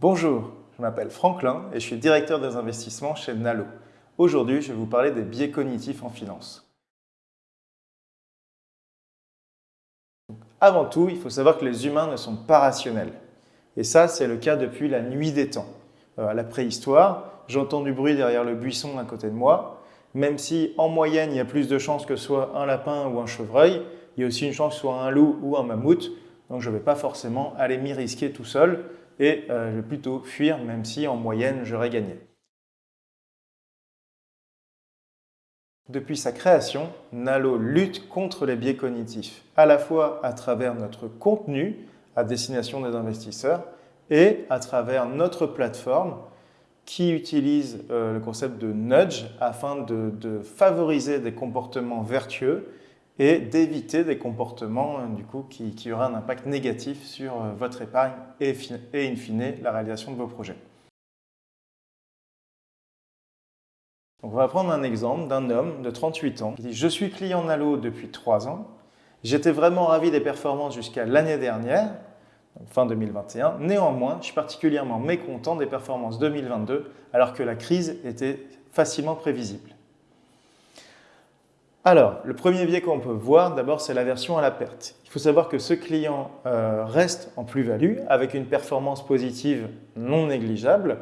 Bonjour, je m'appelle Franklin et je suis directeur des investissements chez Nalo. Aujourd'hui, je vais vous parler des biais cognitifs en finance. Avant tout, il faut savoir que les humains ne sont pas rationnels. Et ça, c'est le cas depuis la nuit des temps. Euh, à la préhistoire, j'entends du bruit derrière le buisson à côté de moi. Même si, en moyenne, il y a plus de chances que ce soit un lapin ou un chevreuil, il y a aussi une chance que ce soit un loup ou un mammouth. Donc, je ne vais pas forcément aller m'y risquer tout seul et euh, je vais plutôt fuir même si en moyenne j'aurais gagné. Depuis sa création, Nalo lutte contre les biais cognitifs, à la fois à travers notre contenu à destination des investisseurs et à travers notre plateforme qui utilise euh, le concept de nudge afin de favoriser des comportements vertueux et d'éviter des comportements euh, du coup, qui, auraient un impact négatif sur euh, votre épargne et, et in fine la réalisation de vos projets. Donc on va prendre un exemple d'un homme de 38 ans qui dit « Je suis client Nalo depuis 3 ans. J'étais vraiment ravi des performances jusqu'à l'année dernière, fin 2021. Néanmoins, je suis particulièrement mécontent des performances 2022 alors que la crise était facilement prévisible. » Alors, le premier biais qu'on peut voir, d'abord, c'est la version à la perte. Il faut savoir que ce client euh, reste en plus-value avec une performance positive non négligeable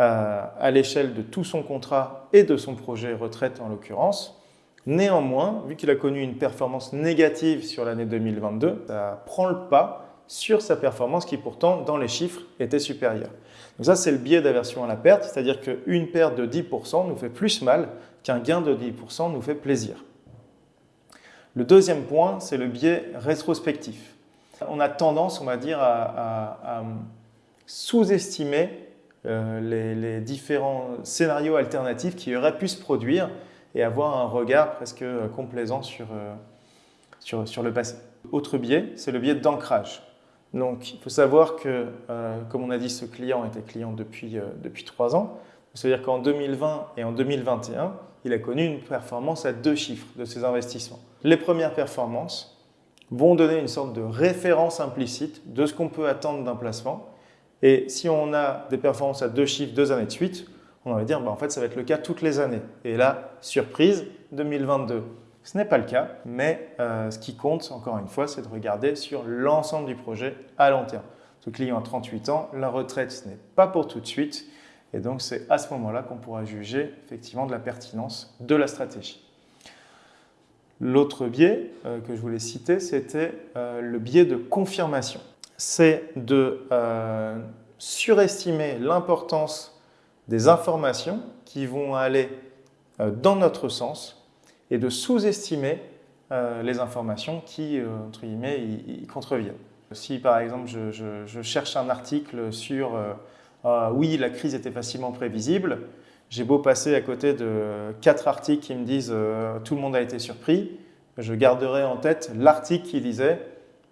euh, à l'échelle de tout son contrat et de son projet retraite en l'occurrence. Néanmoins, vu qu'il a connu une performance négative sur l'année 2022, ça prend le pas sur sa performance qui pourtant, dans les chiffres, était supérieure. Donc ça, c'est le biais d'aversion à la perte, c'est-à-dire qu'une perte de 10% nous fait plus mal qu'un gain de 10% nous fait plaisir. Le deuxième point, c'est le biais rétrospectif. On a tendance, on va dire, à, sous-estimer euh, les, différents scénarios alternatifs qui auraient pu se produire et avoir un regard presque complaisant sur, euh, sur, sur le passé. Autre biais, c'est le biais d'ancrage. Donc, il faut savoir que, euh, comme on a dit, ce client était client depuis, euh, depuis 3 ans. C'est-à-dire qu'en 2020 et en 2021, il a connu une performance à deux chiffres de ses investissements. Les premières performances vont donner une sorte de référence implicite de ce qu'on peut attendre d'un placement. Et si on a des performances à deux chiffres deux années de suite, on va dire bah, en fait ça va être le cas toutes les années. Et là, surprise, 2022. Ce n'est pas le cas, mais euh, ce qui compte, encore une fois, c'est de regarder sur l'ensemble du projet à long terme. Ce client a 38 ans, la retraite, ce n'est pas pour tout de suite. Et donc, c'est à ce moment-là qu'on pourra juger effectivement de la pertinence de la stratégie. L'autre biais euh, que je voulais citer, c'était euh, le biais de confirmation. C'est de surestimer l'importance des informations qui vont aller dans notre sens et de sous-estimer euh, les informations qui, euh, entre guillemets, y, contreviennent. Si par exemple je, cherche un article sur euh, ah oui, la crise était facilement prévisible », j'ai beau passer à côté de quatre articles qui me disent tout le monde a été surpris », je garderai en tête l'article qui disait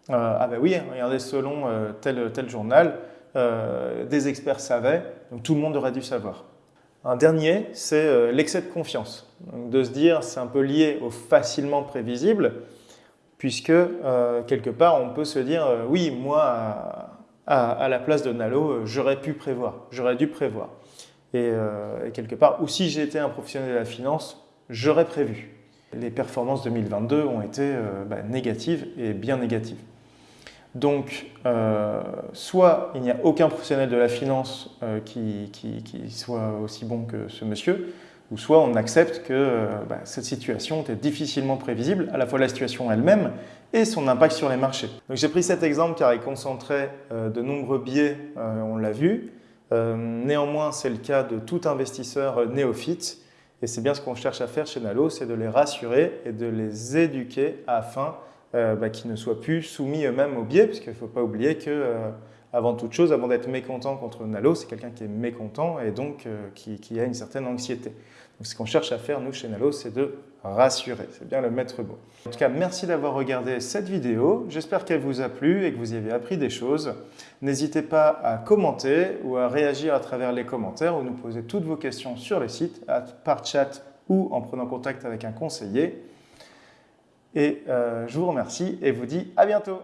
Ah ben oui, regardez, selon tel, tel journal, des experts savaient, donc tout le monde aurait dû savoir ». Un dernier, c'est euh, l'excès de confiance. de se dire, c'est un peu lié au facilement prévisible, puisque euh, quelque part, on peut se dire, euh, oui, moi, à, la place de Nalo, j'aurais pu prévoir, j'aurais dû prévoir. Et, quelque part, ou si j'étais un professionnel de la finance, j'aurais prévu. Les performances 2022 ont été bah, négatives et bien négatives. Donc, euh, soit il n'y a aucun professionnel de la finance euh, qui, soit aussi bon que ce monsieur, ou soit on accepte que euh, bah, cette situation était difficilement prévisible, à la fois la situation elle-même et son impact sur les marchés. J'ai pris cet exemple car il concentrait de nombreux biais, on l'a vu. néanmoins, c'est le cas de tout investisseur néophyte, et c'est bien ce qu'on cherche à faire chez Nalo, c'est de les rassurer et de les éduquer afin euh, bah, qui ne soient plus soumis eux-mêmes au biais, puisqu'il ne faut pas oublier que, euh, avant toute chose, avant d'être mécontent contre Nalo, c'est quelqu'un qui est mécontent et donc euh, qui, a une certaine anxiété. Donc ce qu'on cherche à faire, nous, chez Nalo, c'est de rassurer. C'est bien le maître mot. En tout cas, merci d'avoir regardé cette vidéo. J'espère qu'elle vous a plu et que vous y avez appris des choses. N'hésitez pas à commenter ou à réagir à travers les commentaires ou nous poser toutes vos questions sur le site, par chat ou en prenant contact avec un conseiller. Et euh, je vous remercie et vous dis à bientôt